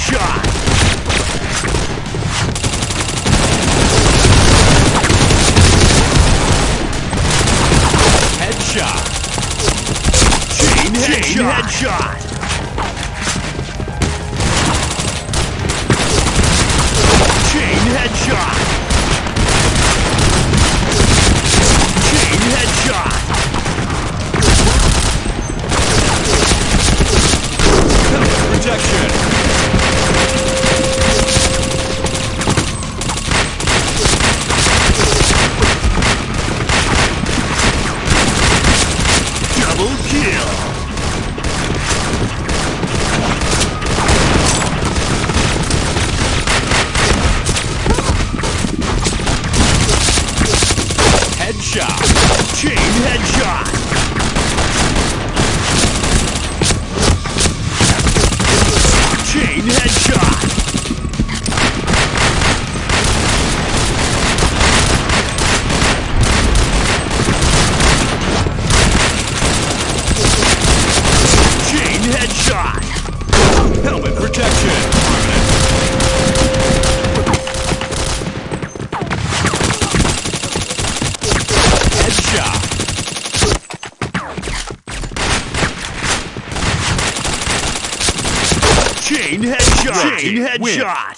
Chain headshot. Headshot. Chain headshot. Chain Headshot. Chain headshot. Chain headshot. Chain headshot.